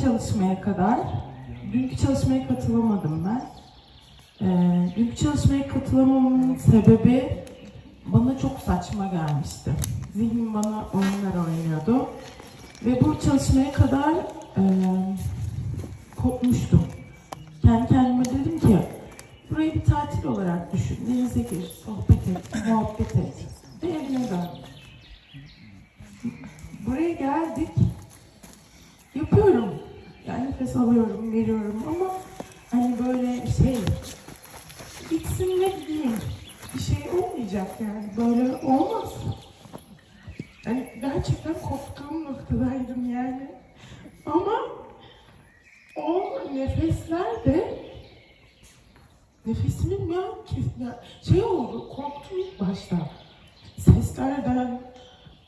çalışmaya kadar, dünkü çalışmaya katılamadım ben. Ee, dünkü çalışmaya katılamamamın sebebi bana çok saçma gelmişti. Zihnim bana oyunlar oynuyordu. Ve bu çalışmaya kadar e, kopmuştum. Kendi kendime dedim ki, burayı bir tatil olarak düşün. Denize gir, sohbet et, muhabbet et. Ve evine dön. Buraya geldik. Yani nefes alıyorum, veriyorum ama hani böyle şey bitsin ve gideyim. Bir şey olmayacak yani. Böyle olmaz. Hani gerçekten koptuğum noktadaydım yani. Ama o nefesler de nefesimin ya, ya şey oldu, korktum ilk başta. Seslerden,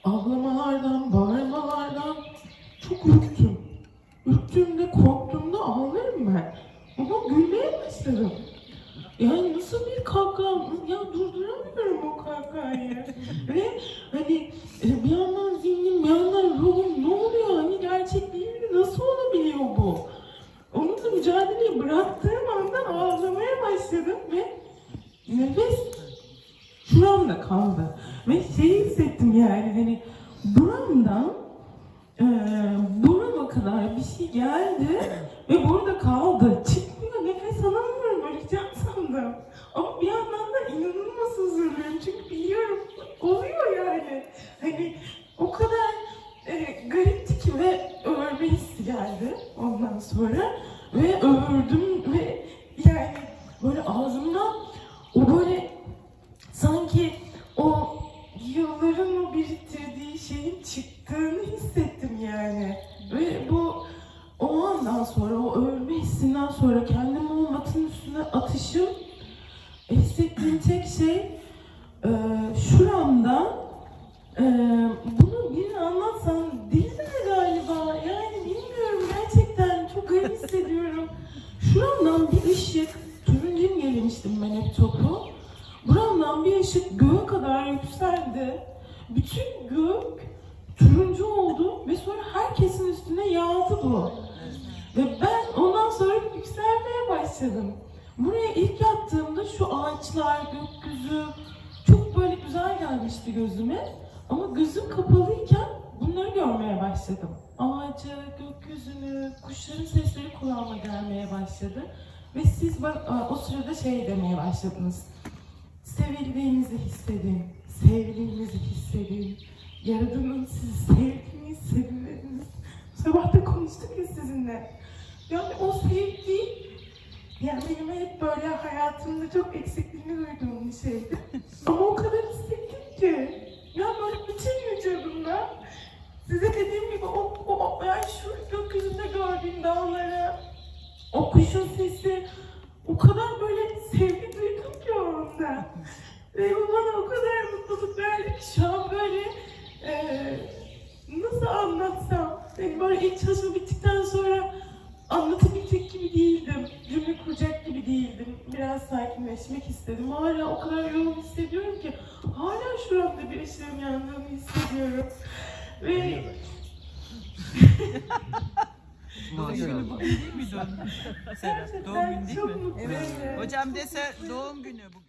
ağlamalardan, bağırmalardan çok ürktüm. Ürktüğümde, korktuğumda ağlarım ben. Ama gülmeye başladım. Yani nasıl bir kahkaha, ya durduramıyorum o kahkahayı. Ve hani e, bir yandan zihnim, bir yandan ruhum ne oluyor? Hani gerçek değil mi? Nasıl olabiliyor bu? Onunla mücadeleyi bıraktığım anda ağlamaya başladım ve nefes şuramda kaldı. Ve şeyi hissettim yani hani buramdan kadar bir şey geldi ve burada kaldı. Çıkmıyor, nefes alamıyorum, öleceğim sandım. Ama bir yandan da inanılmaz huzurluyum çünkü biliyorum oluyor yani. Hani o kadar e, garipti ki ve ölme hissi geldi ondan sonra. Ve öldüm ve yani böyle ağzımdan o böyle sanki o yılların o biriktirdiği şeyin çıktığını hissettim yani. Ve bu o andan sonra, o ölme hissinden sonra kendimi o matın üstüne atışım hissettiğim tek şey e, şuramda e, bunu birine anlatsam delirir galiba. Yani bilmiyorum gerçekten çok garip hissediyorum. Şuramdan bir ışık, turuncu gelemiştim ben hep topu. Buramdan bir ışık göğe kadar yükseldi. Bütün gök turuncu oldu ve sonra herkesin üstüne yağdı bu. Ve ben ondan sonra yükselmeye başladım. Buraya ilk yattığımda şu ağaçlar, gökyüzü çok böyle güzel gelmişti gözüme. Ama gözüm kapalıyken bunları görmeye başladım. Ağacı, gökyüzünü, kuşların sesleri kulağıma gelmeye başladı. Ve siz o sırada şey demeye başladınız. Sevildiğinizi hissedin, sevdiğinizi hissedin. Yaradanın sizi sevdiğini hissedin dediniz. Sabah da konuştuk ya sizinle. Yani o sevgi, yani benim hep böyle hayatımda çok eksikliğini duyduğum bir şeydi. Ama o kadar hissettim ki. Ya böyle bütün vücudumda size dediğim gibi o, o yani şu gökyüzünde gördüğüm dağlara, o kuşun sesi, o kadar böyle sevgi duydum ki o anda. Ve bu bana o kadar mutluluk verdi ki şu an böyle eee, nasıl anlatsam. Yani böyle ilk çalışma bittikten sonra anlatabilecek gibi değildim. Cümle kuracak gibi değildim. Biraz sakinleşmek istedim. Hala o kadar yoğun hissediyorum ki hala şuramda bir ışığın yandığını hissediyorum. Ve Doğum günü bugün değil mi? Serap? Doğum günü değil mi? mutluyum. Hocam dese doğum günü bugün.